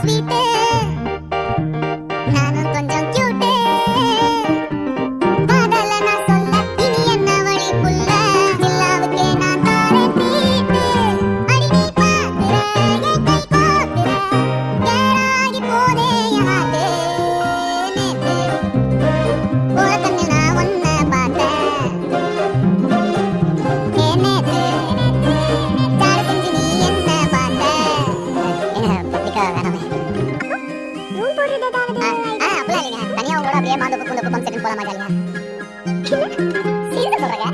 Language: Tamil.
sleeping. பாம்பு பூண்டு பூக்கம் செட்டு போலாமா ஜாலியா சீரியஸா சொல்றேங்க?